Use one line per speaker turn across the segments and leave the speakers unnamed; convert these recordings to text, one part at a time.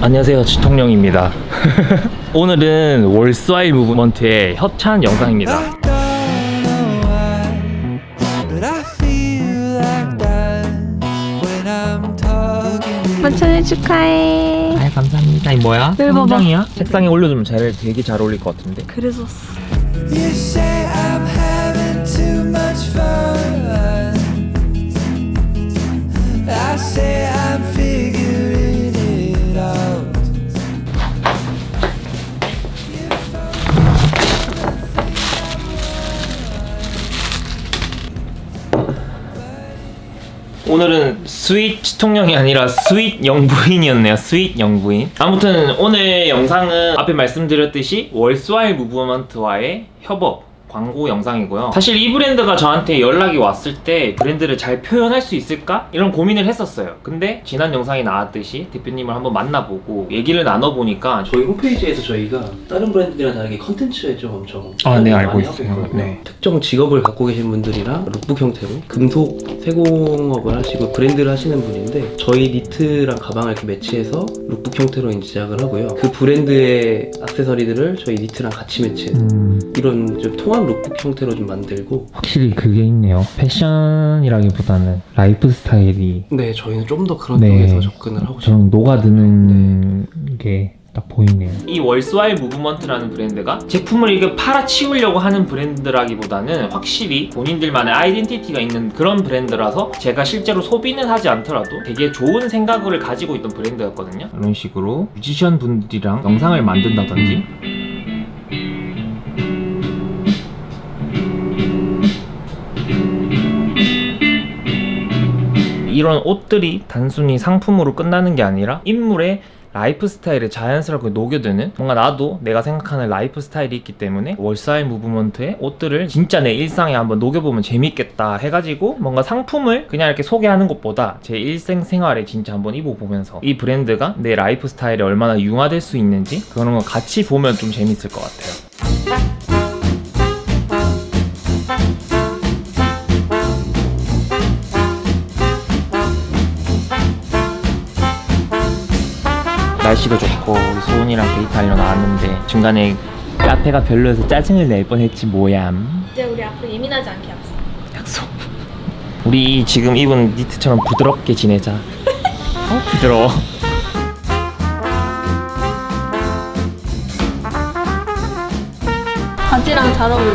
안녕하세요 지통령입니다 오늘은 월스와일 무브먼트의 협찬 영상입니다.
만천일 축하해.
아 감사합니다 이 뭐야?
네, 봐봐.
책상에 올려두면 잘, 되게 잘 어울릴 것 같은데
그래서
오늘은 sweet 치통령이 아니라 스윗 영부인이었네요. 스윗 영부인. 아무튼 오늘 영상은 앞에 말씀드렸듯이 Worthwhile Movement와의 협업 광고 영상이고요 사실 이 브랜드가 저한테 연락이 왔을 때 브랜드를 잘 표현할 수 있을까? 이런 고민을 했었어요 근데 지난 영상에 나왔듯이 대표님을 한번 만나보고 얘기를 나눠보니까
저희 홈페이지에서 저희가 다른 브랜드들이랑 다르게 컨텐츠에 좀 엄청
아, 네,
많이
알고
하고
있어요. 네.
특정 직업을 갖고 계신 분들이랑 룩북 형태로 금속 세공업을 하시고 브랜드를 하시는 분인데 저희 니트랑 가방을 이렇게 매치해서 룩북 형태로 제작을 하고요. 그 브랜드의 액세서리들을 저희 니트랑 같이 매치해서
음,
이런 좀 통합 룩북 형태로 좀 만들고
확실히 그게 있네요 패션이라기보다는 라이프 스타일이
네 저희는 좀 더 그런
네.
쪽에서 접근을 하고 싶어요.
좀 녹아드는 게 딱 보이네요. 이 Worthwhile Movement라는 브랜드가 제품을 이렇게 팔아치우려고 하는 브랜드라기보다는 확실히 본인들만의 아이덴티티가 있는 그런 브랜드라서 제가 실제로 소비는 하지 않더라도 되게 좋은 생각을 가지고 있던 브랜드였거든요. 이런 식으로 뮤지션 분들이랑 영상을 만든다든지 이런 옷들이 단순히 상품으로 끝나는 게 아니라 인물의 라이프 스타일에 자연스럽게 녹여드는 뭔가 나도 내가 생각하는 라이프 스타일이 있기 때문에 Worthwhile Movement의 옷들을 진짜 내 일상에 한번 녹여보면 재밌겠다 해가지고 뭔가 상품을 그냥 이렇게 소개하는 것보다 제 일생 생활에 진짜 한번 입어보면서 이 브랜드가 내 라이프 스타일에 얼마나 융화될 수 있는지 그런 거 같이 보면 좀 재밌을 것 같아요. 날씨도 좋고 우리 소은이랑 데이트하러 나왔는데 중간에 카페가 별로여서 짜증을 낼 뻔했지 뭐얌
이제 우리 앞으로 예민하지 않게 합시다.
약속 우리 지금 입은 니트처럼 부드럽게 지내자 어? 부드러워
바지랑 잘 어울려.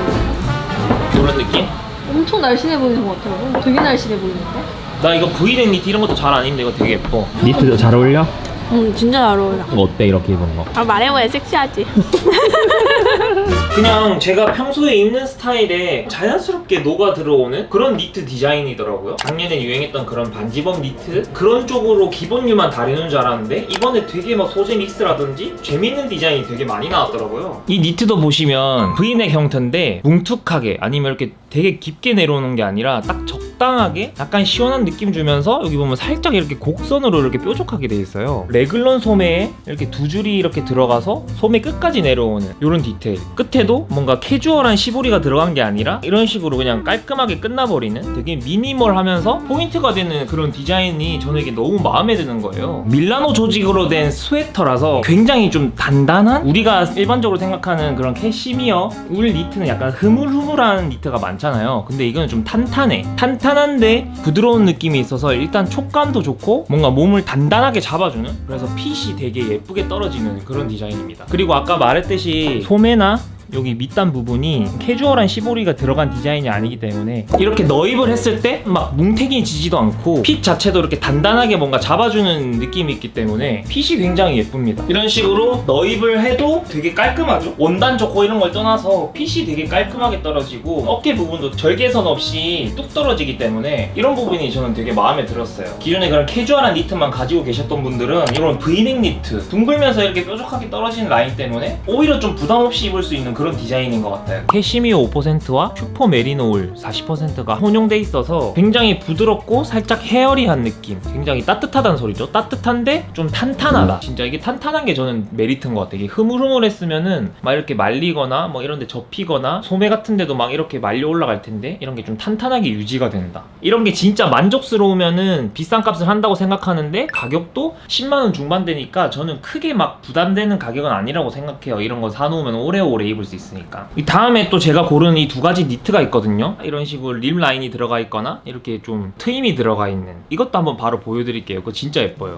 이런 느낌?
엄청 날씬해 보이는 것 같아요. 되게 날씬해 보이는데?
나 이거 브이넥 니트 이런 것도 잘 안 입는데 이거 되게 예뻐 니트도 잘 어울려?
응, 진짜 잘 어울려.
이거 어때 이렇게 입은 거?
아, 말해봐야 섹시하지.
그냥 제가 평소에 입는 스타일에 자연스럽게 녹아 들어오는 그런 니트 디자인이더라고요. 작년에 유행했던 그런 반지범 니트 그런 쪽으로 기본류만 다루는 줄 알았는데 이번에 되게 막 소재 믹스라든지 재밌는 디자인이 되게 많이 나왔더라고요. 이 니트도 보시면 V넥 형태인데 뭉툭하게 아니면 이렇게 되게 깊게 내려오는 게 아니라 딱 적당하게 약간 시원한 느낌 주면서 여기 보면 살짝 이렇게 곡선으로 이렇게 뾰족하게 돼 있어요. 레글런 소매에 이렇게 두 줄이 이렇게 들어가서 소매 끝까지 내려오는 이런 디테일. 끝에도 뭔가 캐주얼한 시보리가 들어간 게 아니라 이런 식으로 그냥 깔끔하게 끝나버리는 되게 미니멀하면서 포인트가 되는 그런 디자인이 저에게 너무 마음에 드는 거예요. 밀라노 조직으로 된 스웨터라서 굉장히 좀 단단한 우리가 일반적으로 생각하는 그런 캐시미어 울 니트는 약간 흐물흐물한 니트가 많잖아요. 근데 이거는 좀 탄탄해. 탄탄한데 부드러운 느낌이 있어서 일단 촉감도 좋고 뭔가 몸을 단단하게 잡아주는 그래서 핏이 되게 예쁘게 떨어지는 그런 디자인입니다. 그리고 아까 말했듯이 소매나 여기 밑단 부분이 캐주얼한 시보리가 들어간 디자인이 아니기 때문에 이렇게 넣입을 했을 때 막 뭉태기지지도 않고 fit 자체도 이렇게 단단하게 뭔가 잡아주는 느낌이 있기 때문에 fit이 굉장히 예쁩니다. 이런 식으로 넣입을 해도 되게 깔끔하죠. 원단 좋고 이런 걸 떠나서 fit이 되게 깔끔하게 떨어지고 어깨 부분도 절개선 없이 뚝 떨어지기 때문에 이런 부분이 저는 되게 마음에 들었어요. 기존에 그런 캐주얼한 니트만 가지고 계셨던 분들은 이런 브이넥 니트 둥글면서 이렇게 뾰족하게 떨어지는 라인 때문에 오히려 좀 부담 없이 입을 수 있는 그런 디자인인 것 같아요. 캐시미어 5%와 슈퍼 메리노 울 40%가 혼용돼 있어서 굉장히 부드럽고 살짝 hairy한 느낌. 굉장히 따뜻하다는 소리죠. 따뜻한데 좀 탄탄하다. 진짜 이게 탄탄한 게 저는 메리트인 것 같아요. 이게 흐물흐물했으면은 막 이렇게 말리거나 뭐 이런 데 접히거나 소매 같은 데도 막 이렇게 말려 올라갈 텐데 이런 게 좀 탄탄하게 유지가 된다. 이런 게 진짜 만족스러우면은 비싼 값을 한다고 생각하는데 가격도 10만원 중반대니까 저는 크게 막 부담되는 가격은 아니라고 생각해요. 이런 거 사놓으면 오래오래 입을 수 있으니까. 이 다음에 또 제가 고른 이 두 가지 니트가 있거든요. 이런 식으로 rib 라인이 들어가 있거나 이렇게 좀 트임이 들어가 있는 이것도 한번 바로 보여드릴게요. 그거 진짜 예뻐요.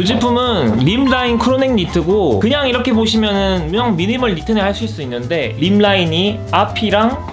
이 제품은 rib라인 crew neck 니트고 그냥 이렇게 보시면은 그냥 미니멀 니트네 하실 수 있는데 rib라인이 앞이랑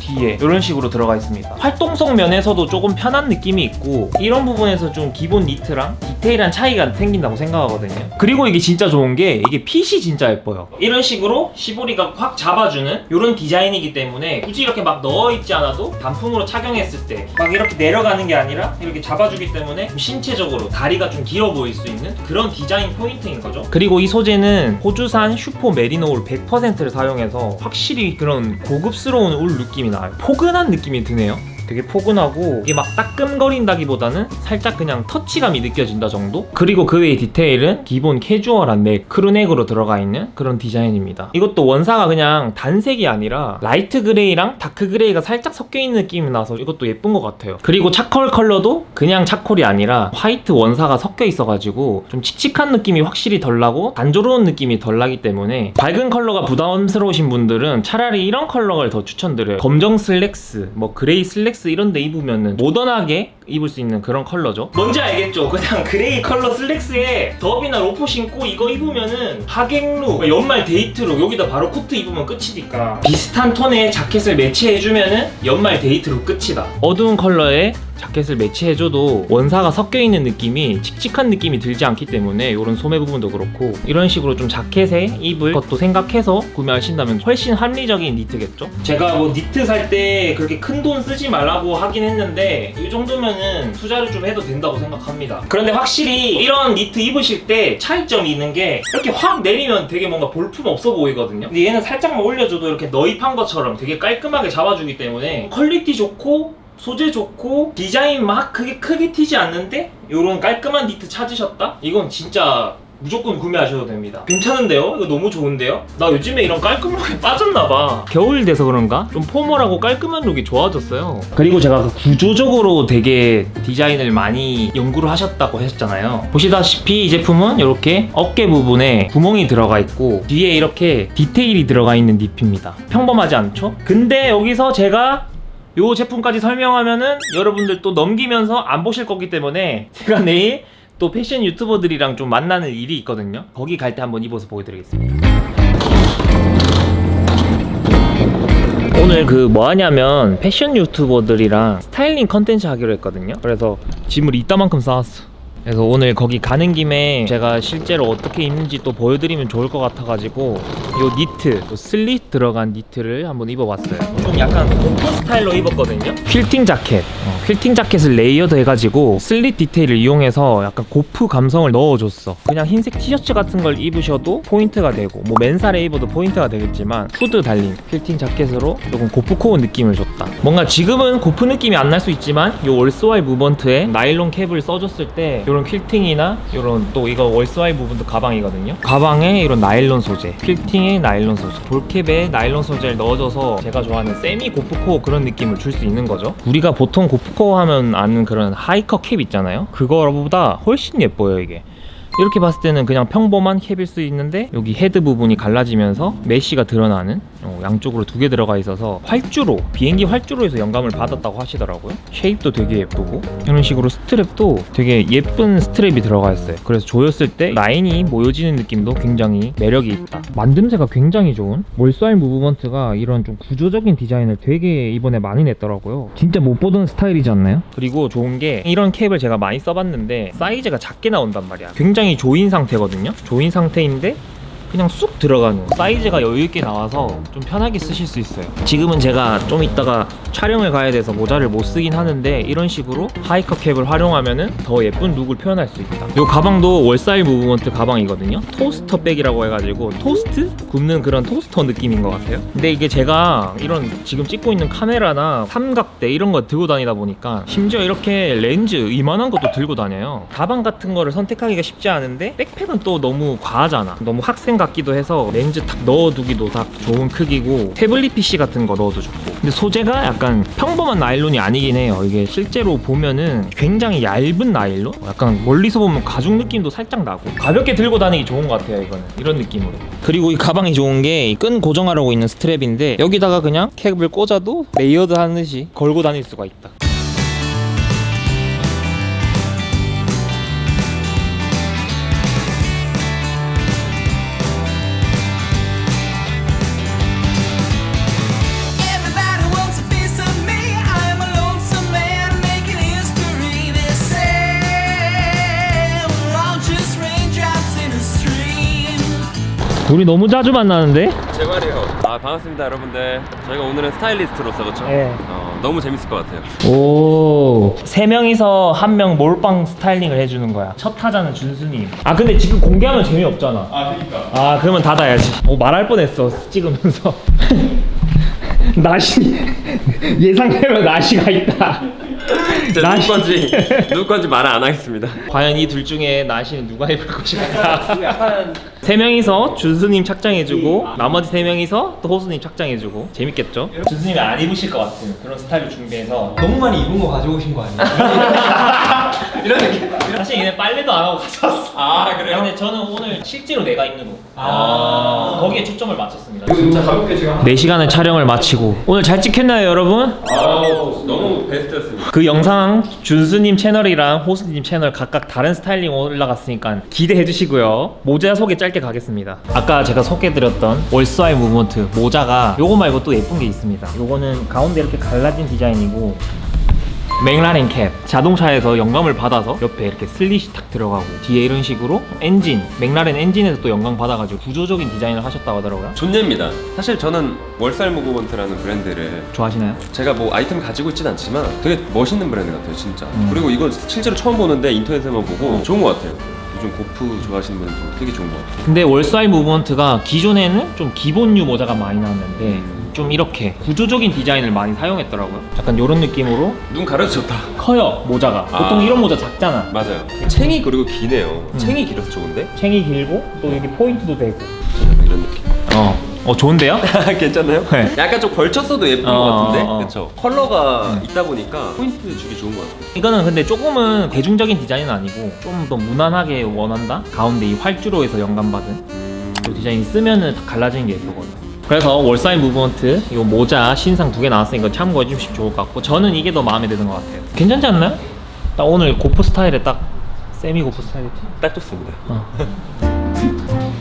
뒤에 이런 식으로 들어가 있습니다. 활동성 면에서도 조금 편한 느낌이 있고 이런 부분에서 좀 기본 니트랑 디테일한 차이가 생긴다고 생각하거든요. 그리고 이게 진짜 좋은 게 이게 핏이 진짜 예뻐요. 이런 식으로 시보리가 확 잡아주는 이런 디자인이기 때문에 굳이 이렇게 막 넣어 입지 않아도 단품으로 착용했을 때 막 이렇게 내려가는 게 아니라 이렇게 잡아주기 때문에 좀 신체적으로 다리가 좀 길어 보일 수 있는 그런 디자인 포인트인 거죠. 그리고 이 소재는 호주산 슈퍼 메리노 울 100%를 사용해서 확실히 그런 고급스러운 울 느낌이 나요. 포근한 느낌이 드네요 되게 포근하고 이게 막 따끔거린다기보다는 살짝 그냥 터치감이 느껴진다 정도? 그리고 그 외의 디테일은 기본 캐주얼한 넥, crew neck으로 들어가 있는 그런 디자인입니다. 이것도 원사가 그냥 단색이 아니라 light gray랑 dark gray가 살짝 섞여 있는 느낌이 나서 이것도 예쁜 것 같아요. 그리고 charcoal 컬러도 그냥 차콜이 아니라 화이트 원사가 섞여 있어가지고 좀 칙칙한 느낌이 확실히 덜 나고 단조로운 느낌이 덜 나기 때문에 밝은 컬러가 부담스러우신 분들은 차라리 이런 컬러를 더 추천드려요. 검정 슬랙스, 뭐 gray 슬랙스 이런 데 입으면은 모던하게 입을 수 있는 그런 컬러죠. 뭔지 알겠죠? 그냥 gray 컬러 슬랙스에 derby나 loafer 신고 이거 입으면은 하객룩, 연말 데이트룩 여기다 바로 코트 입으면 끝이니까 비슷한 톤의 자켓을 매치해주면은 연말 데이트룩 끝이다. 어두운 컬러의 자켓을 매치해줘도 원사가 섞여있는 느낌이 칙칙한 느낌이 들지 않기 때문에 이런 소매 부분도 그렇고 이런 식으로 좀 자켓에 입을 것도 생각해서 구매하신다면 훨씬 합리적인 니트겠죠? 제가 뭐 니트 살 때 그렇게 큰 돈 쓰지 말라고 하긴 했는데 이 정도면은 투자를 좀 해도 된다고 생각합니다 그런데 확실히 이런 니트 입으실 때 차이점이 있는 게 이렇게 확 내리면 되게 뭔가 볼품 없어 보이거든요 근데 얘는 살짝만 올려줘도 이렇게 넣어 입은 것처럼 되게 깔끔하게 잡아주기 때문에 quality 좋고 소재 좋고 디자인 막 크게 크게 튀지 않는데 이런 깔끔한 니트 찾으셨다? 이건 진짜 무조건 구매하셔도 됩니다 괜찮은데요? 이거 너무 좋은데요? 나 요즘에 이런 깔끔룩에 빠졌나봐 겨울 돼서 그런가? 좀 포멀하고 깔끔한 룩이 좋아졌어요 그리고 제가 그 구조적으로 되게 디자인을 많이 연구를 하셨다고 하셨잖아요 보시다시피 이 제품은 이렇게 어깨 부분에 구멍이 들어가 있고 뒤에 이렇게 디테일이 들어가 있는 립입니다 평범하지 않죠? 근데 여기서 제가 요 제품까지 설명하면은 여러분들 또 넘기면서 안 보실 거기 때문에 제가 내일 또 패션 유튜버들이랑 좀 만나는 일이 있거든요. 거기 갈 때 한번 입어서 보여드리겠습니다. 오늘 그 뭐 하냐면 패션 유튜버들이랑 스타일링 컨텐츠 하기로 했거든요. 그래서 짐을 이따만큼 쌓았어 그래서 오늘 거기 가는 김에 제가 실제로 어떻게 입는지 또 보여드리면 좋을 것 같아가지고 요 니트, 또 슬릿 들어간 니트를 한번 입어봤어요. 좀 약간 gorp 스타일로 입었거든요. 퀼팅 자켓. 어, 퀼팅 자켓을 layered 해가지고 슬릿 디테일을 이용해서 약간 gorp 감성을 넣어줬어. 그냥 흰색 티셔츠 같은 걸 입으셔도 포인트가 되고 뭐 맨살에 입어도 포인트가 되겠지만 후드 달린 퀼팅 자켓으로 조금 고프 코어 느낌을 줬다. 뭔가 지금은 gorp 느낌이 안 날 수 있지만 요 Worthwhile Movement에 나일론 캡을 써줬을 때 이런 퀼팅이나 이런 또 이거 월스와이 부분도 가방이거든요. 가방에 이런 나일론 소재. 퀼팅에 나일론 소재. ball cap에 나일론 소재를 넣어줘서 제가 좋아하는 semi gorpcore 그런 느낌을 줄 수 있는 거죠. 우리가 보통 고프코어 하면 아는 그런 hiker cap 있잖아요. 그거보다 훨씬 예뻐요 이게 이렇게 봤을 때는 그냥 평범한 캡일 수 있는데 여기 헤드 부분이 갈라지면서 mesh가 드러나는 어, 양쪽으로 두 개 들어가 있어서 활주로 비행기 활주로에서 영감을 받았다고 하시더라고요. shape도 되게 예쁘고 이런 식으로 strap도 되게 예쁜 strap이 들어가 있어요. 그래서 조였을 때 라인이 모여지는 느낌도 굉장히 매력이 있다. 만듦새가 굉장히 좋은 Worthwhile Movement가 이런 좀 구조적인 디자인을 되게 이번에 많이 냈더라고요. 진짜 못 보던 스타일이지 않나요? 그리고 좋은 게 이런 캡을 제가 많이 써봤는데 사이즈가 작게 나온단 말이야. 굉장히 조인 상태거든요. 조인 상태인데 그냥 쑥 들어가는. 사이즈가 여유있게 나와서 좀 편하게 쓰실 수 있어요. 지금은 제가 좀 이따가 촬영을 가야 돼서 모자를 못 쓰긴 하는데 이런 식으로 hiker cap을 활용하면은 더 예쁜 룩을 표현할 수 있다. 이 가방도 Worthwhile Movement 가방이거든요. toaster bag이라고 해가지고 토스트? 굽는 그런 토스터 느낌인 것 같아요. 근데 이게 제가 이런 지금 찍고 있는 카메라나 삼각대 이런 거 들고 다니다 보니까 심지어 이렇게 렌즈 이만한 것도 들고 다녀요. 가방 같은 거를 선택하기가 쉽지 않은데 백팩은 또 너무 과하잖아. 너무 학생 같기도 해서 렌즈 탁 넣어두기도 딱 좋은 크기고 태블릿 PC 같은 거 넣어도 좋고. 근데 소재가 약간 평범한 나일론이 아니긴 해요. 이게 실제로 보면은 굉장히 얇은 나일론? 약간 멀리서 보면 가죽 느낌도 살짝 나고. 가볍게 들고 다니기 좋은 것 같아요 이거는. 이런 느낌으로. 그리고 이 가방이 좋은 게 끈 고정하려고 있는 strap인데 여기다가 그냥 캡을 꽂아도 layered 하듯이 걸고 다닐 수가 있다 우리 너무 자주 만나는데?
제 말이요. 아 반갑습니다 여러분들. 저희가 오늘은 스타일리스트로서 그렇죠?
네.
어, 너무 재밌을 것 같아요.
오. 세 명이서 한 명 몰빵 스타일링을 해주는 거야. 첫 타자는 준수님. 아 근데 지금 공개하면 재미없잖아. 아 그니까. 아 그러면 닫아야지. 오 말할 뻔했어 찍으면서. 나시 예상대로 나시가 있다.
누구
나시.
건지 누구 건지 말을 안 하겠습니다.
과연 이 둘 중에 나시는 누가 입을 것일까? 세 명이서 준수님 착장해주고 나머지 세 명이서 또 호수님 착장해주고 재밌겠죠? 준수님이 안 입으실 것 같은 그런 스타일을 준비해서
너무 많이 입은 거 가져오신 거 아니에요?
이런 느낌. 사실 얘네 빨래도 안 하고 가져왔어.
아 그래요?
근데 저는 오늘 실제로 내가 입는 옷.
아.
거기에 초점을 맞췄습니다.
진짜 가볍게 지금
4시간의 촬영을 마치고 오늘 잘 찍혔나요 여러분?
아우 너무 베스트였습니다.
그 영상 준수님 채널이랑 호수님 채널 각각 다른 스타일링 올라갔으니까 기대해 주시고요 모자 소개 짧게 가겠습니다 아까 제가 소개해드렸던 월스아이 무브먼트 모자가 요거 말고 또 예쁜 게 있습니다 요거는 가운데 이렇게 갈라진 디자인이고 맥라렌 캡 자동차에서 영감을 받아서 옆에 이렇게 슬릿이 탁 들어가고 뒤에 이런 식으로 엔진 맥라렌 엔진에서 또 영감 받아가지고 구조적인 디자인을 하셨다고 하더라고요
존예입니다. 사실 저는 Worthwhile Movement라는 브랜드를
좋아하시나요?
제가 뭐 아이템 가지고 있진 않지만 되게 멋있는 브랜드 같아요 진짜.
음.
그리고 이거 실제로 처음 보는데 인터넷에만 보고 좋은 것 같아요. 요즘 gorp 좋아하시는 분들 되게 좋은 것 같아요.
근데 Worthwhile Movement가 기존에는 좀 기본류 모자가 많이 나왔는데
음.
좀 이렇게 구조적인 디자인을 많이 사용했더라고요. 약간 이런 느낌으로
눈 가려서 좋다.
커요 모자가. 보통
아.
이런 모자 작잖아.
맞아요. 챙이 그리고 기네요.
음.
챙이 길어서 좋은데?
챙이 길고 또 여기 포인트도 되고.
이런 느낌.
어, 어 좋은데요?
괜찮나요?
네.
약간 좀 걸쳤어도 예쁜
어,
것 같은데?
어, 어.
그쵸? 컬러가 있다 보니까 포인트 주기 좋은 것 같아요.
이거는 근데 조금은 대중적인 디자인은 아니고 좀 더 무난하게 원한다. 가운데 이 활주로에서 영감받은
음...
이 디자인 쓰면은 다 갈라지는 게 예쁘거든요. 그래서 Worthwhile Movement 이 모자 신상 두 개 나왔으니까 참고해 주시면 좋을 것 같고 저는 이게 더 마음에 드는 것 같아요. 괜찮지 않나요? 딱 오늘 gorp 스타일에 딱 semi gorp 스타일이지.
딱 좋습니다.
어.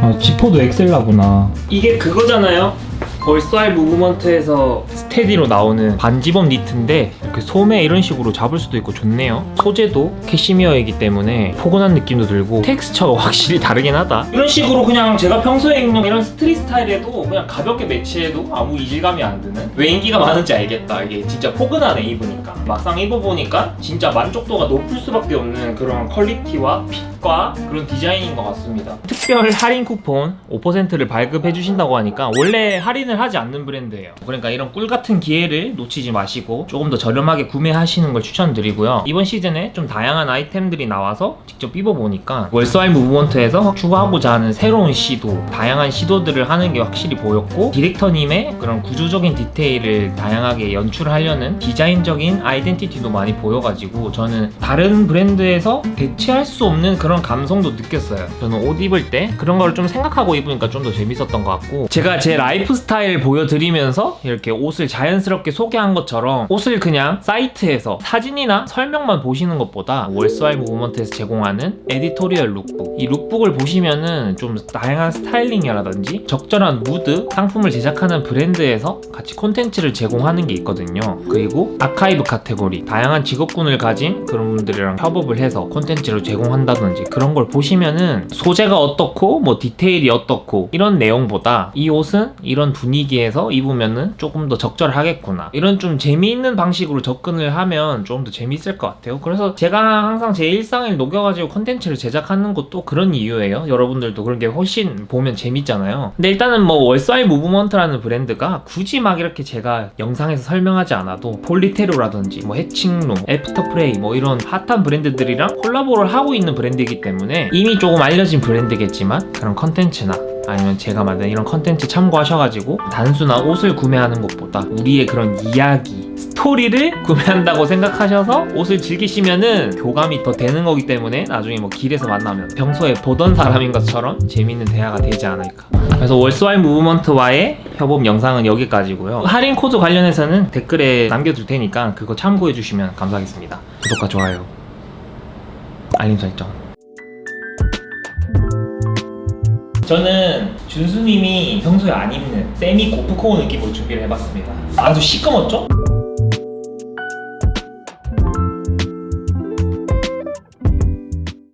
아 지퍼도 Excella구나 이게 그거잖아요 Worthwhile Movement에서 steady로 나오는 반집업 니트인데 소매 이런 식으로 잡을 수도 있고 좋네요. 소재도 캐시미어이기 때문에 포근한 느낌도 들고 텍스처가 확실히 다르긴 하다. 이런 식으로 그냥 제가 평소에 입는 이런 street 스타일에도 그냥 가볍게 매치해도 아무 이질감이 안 드는 왜 인기가 많은지 알겠다. 이게 진짜 포근하네 입으니까. 막상 입어보니까 진짜 만족도가 높을 수밖에 없는 그런 quality와 fit과 그런 디자인인 것 같습니다. 특별 할인 쿠폰 5%를 발급해 주신다고 하니까 원래 할인을 하지 않는 브랜드예요. 그러니까 이런 꿀 같은 기회를 놓치지 마시고 조금 더 저렴하게 구매하시는 걸 추천드리고요. 이번 시즌에 좀 다양한 아이템들이 나와서 직접 입어보니까 Worthwhile Movement에서 추구하고자 하는 새로운 시도 다양한 시도들을 하는 게 확실히 보였고 디렉터님의 그런 구조적인 디테일을 다양하게 연출하려는 디자인적인 identity도 많이 보여가지고 저는 다른 브랜드에서 대체할 수 없는 그런 감성도 느꼈어요. 저는 옷 입을 때 그런 걸 좀 생각하고 입으니까 좀 더 재밌었던 것 같고 제가 제 라이프 스타일 보여드리면서 이렇게 옷을 자연스럽게 소개한 것처럼 옷을 그냥 사이트에서 사진이나 설명만 보시는 것보다 월스와이 무브먼트에서 제공하는 editorial lookbook. 이 lookbook을 보시면은 좀 다양한 스타일링이라든지 적절한 무드, 상품을 제작하는 브랜드에서 같이 콘텐츠를 제공하는 게 있거든요. 그리고 아카이브 카테고리 다양한 직업군을 가진 그런 분들이랑 협업을 해서 콘텐츠를 제공한다든지 그런 걸 보시면은 소재가 어떻고 뭐 디테일이 어떻고 이런 내용보다 이 옷은 이런 분위기에서 입으면은 조금 더 적절하겠구나. 이런 좀 재미있는 방식으로 접근을 하면 좀 더 재밌을 것 같아요. 그래서 제가 항상 제 일상을 녹여가지고 콘텐츠를 제작하는 것도 그런 이유예요. 여러분들도 그런 게 훨씬 보면 재밌잖아요. 근데 일단은 뭐 월사이 무브먼트라는 브랜드가 굳이 막 이렇게 제가 영상에서 설명하지 않아도 폴리테로라든지 뭐 해칭룸, 애프터프레이 뭐 이런 핫한 브랜드들이랑 콜라보를 하고 있는 브랜드이기 때문에 이미 조금 알려진 브랜드겠지만 그런 컨텐츠나 아니면 제가 만든 이런 컨텐츠 참고하셔가지고 단순한 옷을 구매하는 것보다 우리의 그런 이야기, 스토리를 구매한다고 생각하셔서 옷을 즐기시면은 교감이 더 되는 거기 때문에 나중에 뭐 길에서 만나면 평소에 보던 사람인 것처럼 재밌는 대화가 되지 않을까. 그래서 월스와이 무브먼트와의 협업 영상은 여기까지고요. 할인 코드 관련해서는 댓글에 남겨둘 테니까 그거 참고해 주시면 감사하겠습니다. 구독과 좋아요, 알림 설정. 저는 준수님이 평소에 안 입는 semi gorpcore 느낌으로 준비를 해봤습니다. 아주 시꺼멓죠?